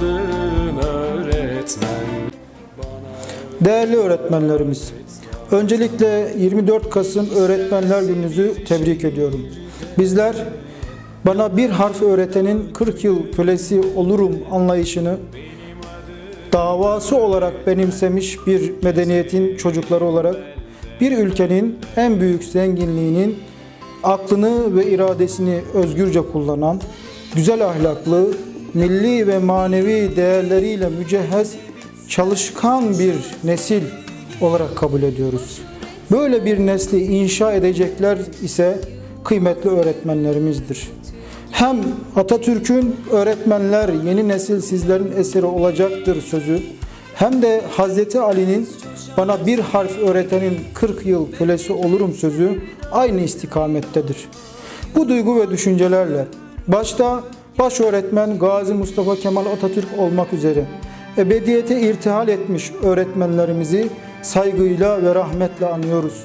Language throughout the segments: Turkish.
kadın öğretmen. Değerli öğretmenlerimiz, öncelikle 24 Kasım Öğretmenler Gününüzü tebrik ediyorum. Bizler bana bir harf öğretenin 40 yıl kölesi olurum anlayışını davası olarak benimsemiş bir medeniyetin çocukları olarak bir ülkenin en büyük zenginliğinin aklını ve iradesini özgürce kullanan, güzel ahlaklı, milli ve manevi değerleriyle mücehhez, çalışkan bir nesil olarak kabul ediyoruz. Böyle bir nesli inşa edecekler ise kıymetli öğretmenlerimizdir. Hem Atatürk'ün öğretmenler yeni nesil sizlerin eseri olacaktır sözü hem de Hazreti Ali'nin bana bir harf öğretenin 40 yıl kölesi olurum sözü aynı istikamettedir. Bu duygu ve düşüncelerle başta baş öğretmen Gazi Mustafa Kemal Atatürk olmak üzere ebediyete irtihal etmiş öğretmenlerimizi saygıyla ve rahmetle anıyoruz.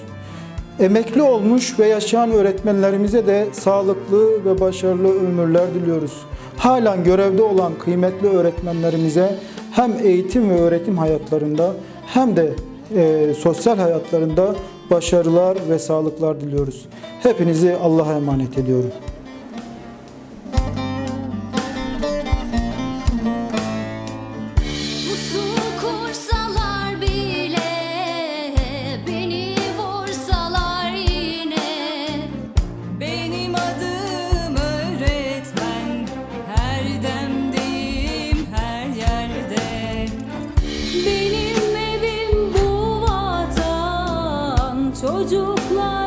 Emekli olmuş ve yaşayan öğretmenlerimize de sağlıklı ve başarılı ömürler diliyoruz. Halen görevde olan kıymetli öğretmenlerimize hem eğitim ve öğretim hayatlarında hem de e, sosyal hayatlarında başarılar ve sağlıklar diliyoruz. Hepinizi Allah'a emanet ediyorum. Çocuklar